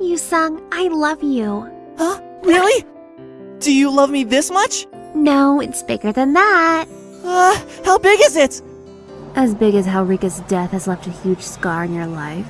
Yusung, I love you. Huh? Really? Do you love me this much? No, it's bigger than that. Uh, how big is it? As big as how Rika's death has left a huge scar in your life.